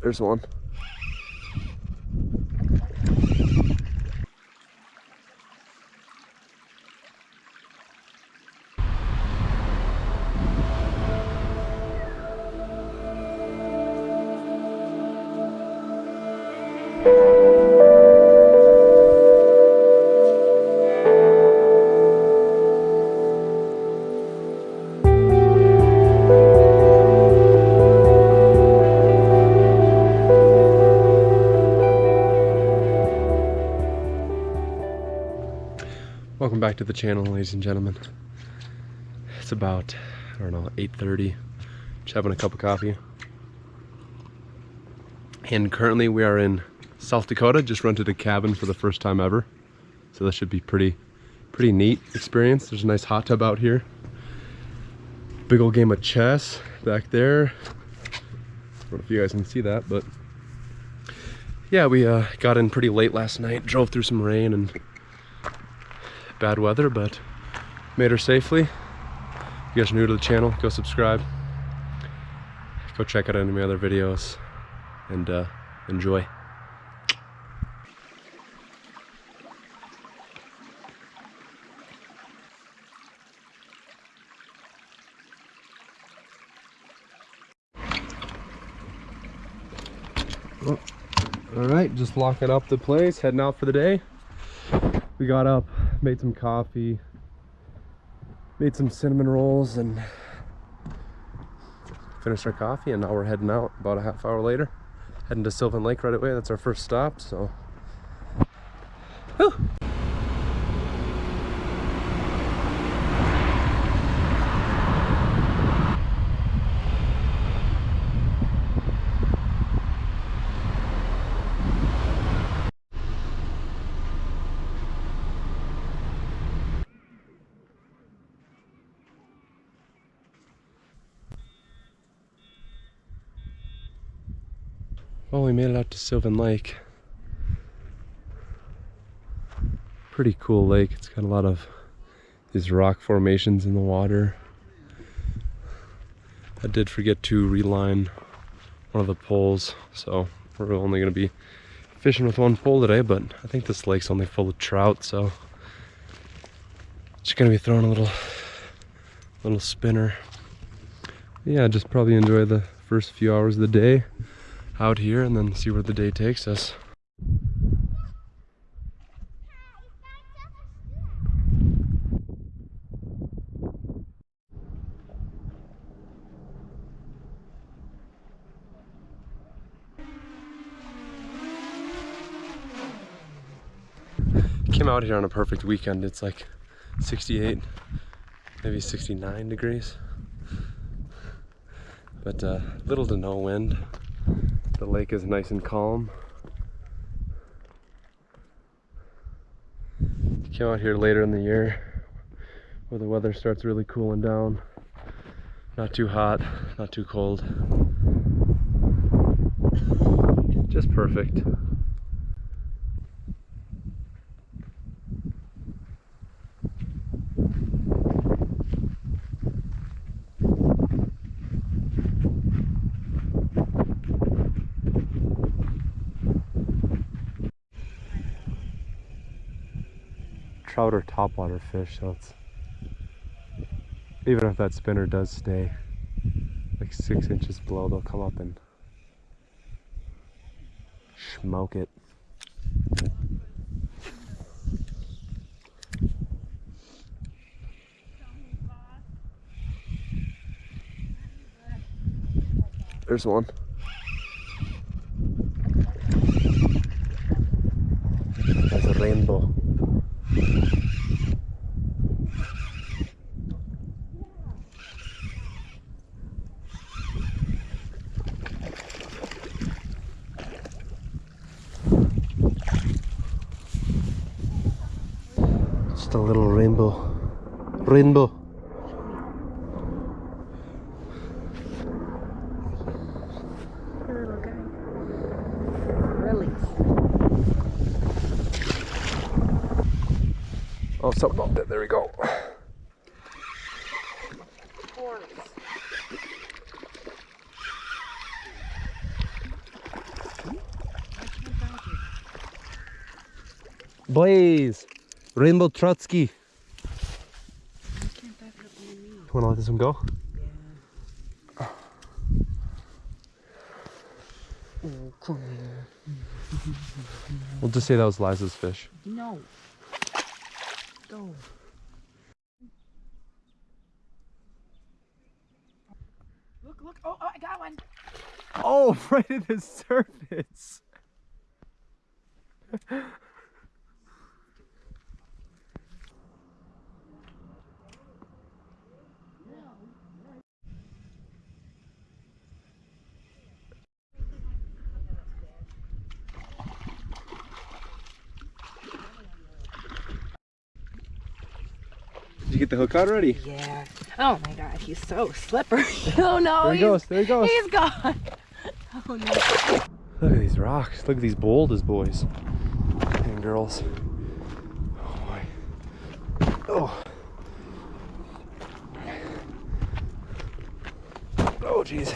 There's one. Back to the channel, ladies and gentlemen. It's about, I don't know, 8.30. Just having a cup of coffee. And currently we are in South Dakota. Just rented a cabin for the first time ever. So that should be pretty, pretty neat experience. There's a nice hot tub out here. Big old game of chess back there. I don't know if you guys can see that, but yeah, we uh, got in pretty late last night, drove through some rain and bad weather, but made her safely. If you guys are new to the channel, go subscribe. Go check out any of my other videos and uh, enjoy. Oh, all right, just locking up the place, heading out for the day. We got up, made some coffee, made some cinnamon rolls, and finished our coffee. And now we're heading out about a half hour later, heading to Sylvan Lake right away. That's our first stop. So, Whew. Well, we made it out to Sylvan Lake. Pretty cool lake. It's got a lot of these rock formations in the water. I did forget to reline one of the poles, so we're only going to be fishing with one pole today, but I think this lake's only full of trout, so just going to be throwing a little little spinner. Yeah, just probably enjoy the first few hours of the day out here and then see where the day takes us. Came out here on a perfect weekend. It's like 68, maybe 69 degrees. But uh, little to no wind. The lake is nice and calm. Came out here later in the year where the weather starts really cooling down. Not too hot, not too cold. Just perfect. Trout or topwater fish, so it's even if that spinner does stay like six inches below, they'll come up and smoke it. There's one. rainbow Oh, something popped it. There we go. Blaze, Rainbow Trotsky. Wanna let this one go? Oh, come here. We'll just say that was Liza's fish. No. Go. Look, look. Oh, oh, I got one. Oh, right at the surface. you get the hook out already? Yeah. Oh my god, he's so slippery. oh no. There he goes, there he goes. He's gone. Oh no. Look at these rocks. Look at these boulders, boys and girls. Oh boy. Oh. Oh jeez.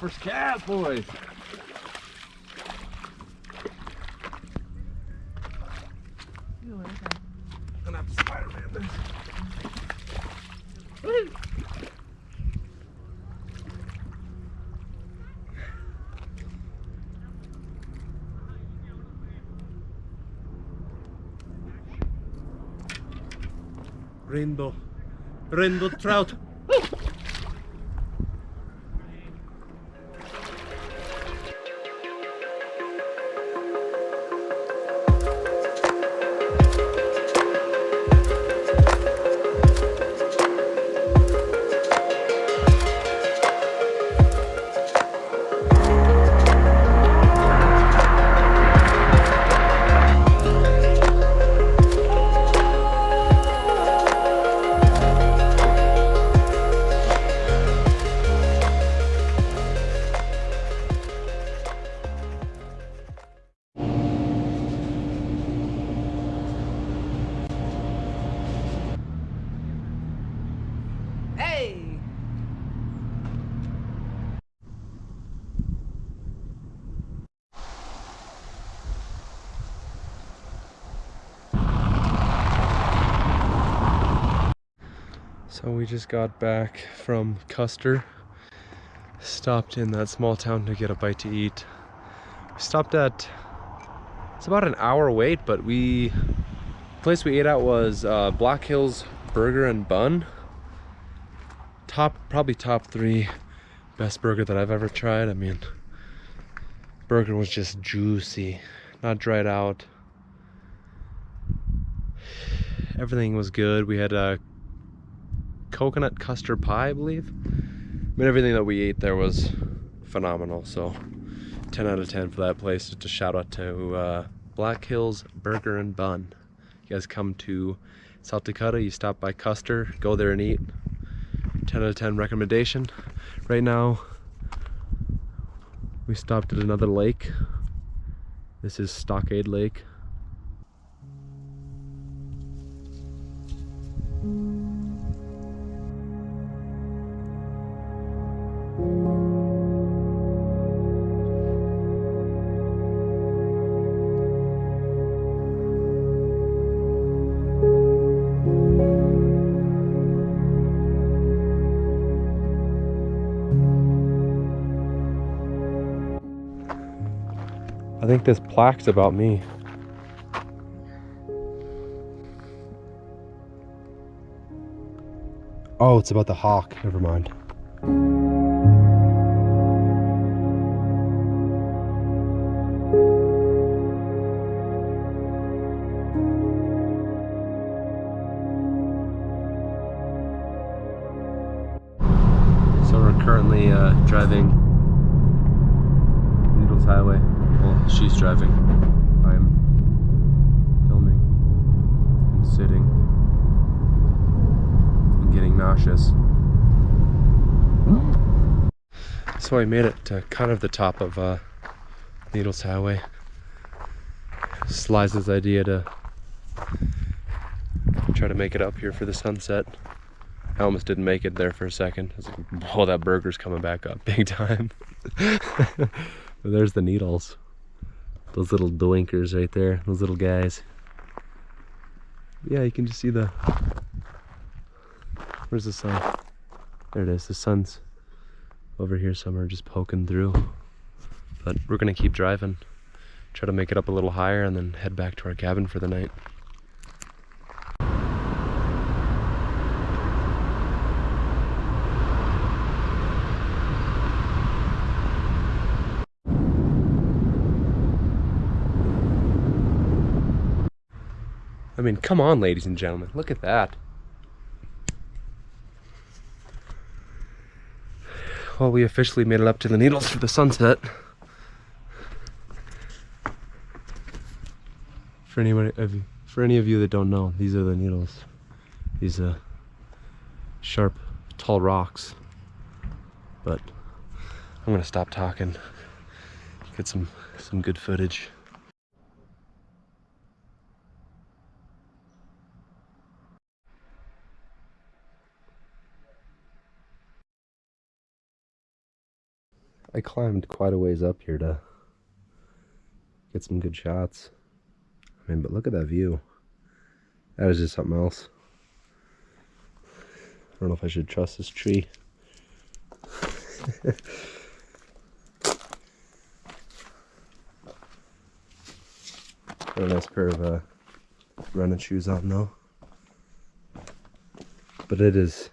First cat, boys. Gonna have to Spider-Man this. Rainbow. Rainbow trout. So we just got back from Custer. Stopped in that small town to get a bite to eat. We stopped at it's about an hour wait, but we place we ate at was uh, Black Hills Burger and Bun. Top probably top three best burger that I've ever tried. I mean burger was just juicy, not dried out. Everything was good. We had a coconut custard pie, I believe. I mean, everything that we ate there was phenomenal. So, 10 out of 10 for that place. Just a shout out to uh, Black Hills Burger and Bun. You guys come to South Dakota, you stop by Custer, go there and eat. 10 out of 10 recommendation. Right now, we stopped at another lake. This is Stockade Lake. I think this plaque's about me. Oh, it's about the hawk. Never mind. So we're currently uh, driving Needles Highway. Well, she's driving. I'm filming and sitting and getting nauseous. So I made it to kind of the top of uh, Needles Highway. Liza's idea to try to make it up here for the sunset. I almost didn't make it there for a second. I was like, that burger's coming back up big time. there's the needles. Those little doinkers right there, those little guys. Yeah, you can just see the. Where's the sun? There it is. The sun's over here somewhere, just poking through. But we're gonna keep driving, try to make it up a little higher, and then head back to our cabin for the night. I mean, come on, ladies and gentlemen, look at that. Well, we officially made it up to the Needles for the sunset. For anybody, of you- for any of you that don't know, these are the Needles. These uh, sharp, tall rocks. But I'm gonna stop talking. Get some some good footage. I climbed quite a ways up here to get some good shots. I mean, but look at that view. That is just something else. I don't know if I should trust this tree. A nice pair of uh, running shoes on though. But it is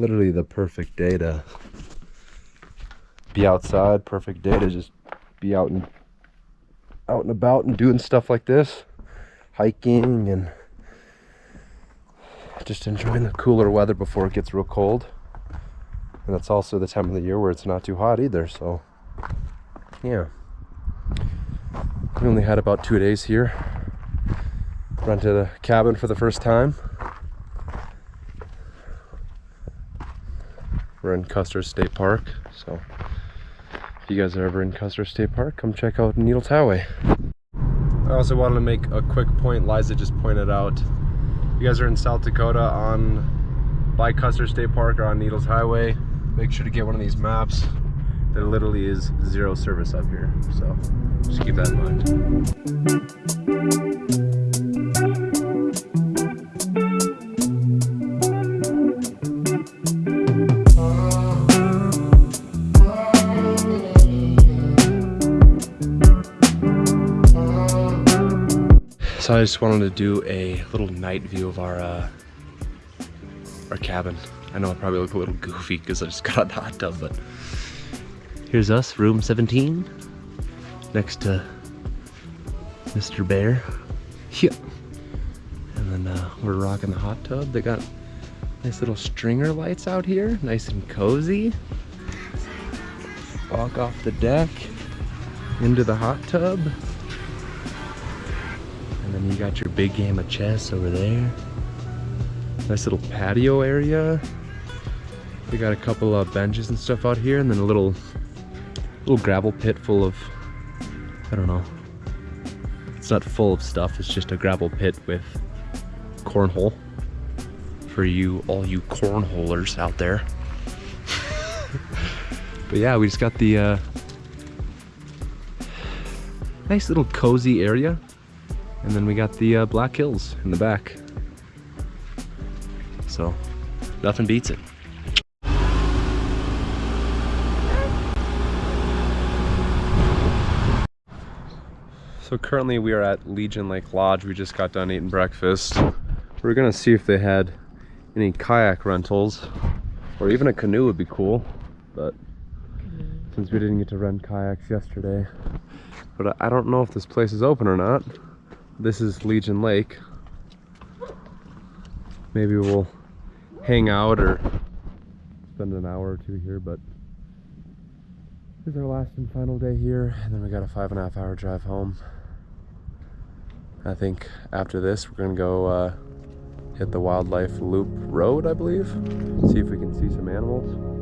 literally the perfect day to be outside perfect day to just be out and out and about and doing stuff like this. Hiking and just enjoying the cooler weather before it gets real cold. And it's also the time of the year where it's not too hot either so yeah. We only had about two days here. Rented a cabin for the first time We're in Custer State Park, so if you guys are ever in Custer State Park, come check out Needle Highway. I also wanted to make a quick point Liza just pointed out. You guys are in South Dakota on by Custer State Park or on Needles Highway. Make sure to get one of these maps. There literally is zero service up here, so just keep that in mind. I just wanted to do a little night view of our uh, our cabin. I know I probably look a little goofy because I just got out the hot tub, but here's us, room 17, next to Mr. Bear. Yeah. And then uh, we're rocking the hot tub. They got nice little stringer lights out here, nice and cozy. Walk off the deck into the hot tub. Then you got your big game of chess over there. Nice little patio area. We got a couple of benches and stuff out here, and then a little, little gravel pit full of, I don't know. It's not full of stuff. It's just a gravel pit with cornhole for you, all you cornholers out there. but yeah, we just got the uh, nice little cozy area. And then we got the uh, Black Hills in the back. So, nothing beats it. So currently we are at Legion Lake Lodge. We just got done eating breakfast. We're gonna see if they had any kayak rentals or even a canoe would be cool. But since we didn't get to rent kayaks yesterday, but I don't know if this place is open or not. This is Legion Lake. Maybe we'll hang out or spend an hour or two here, but this is our last and final day here, and then we got a five and a half hour drive home. I think after this, we're gonna go uh, hit the Wildlife Loop Road, I believe. See if we can see some animals.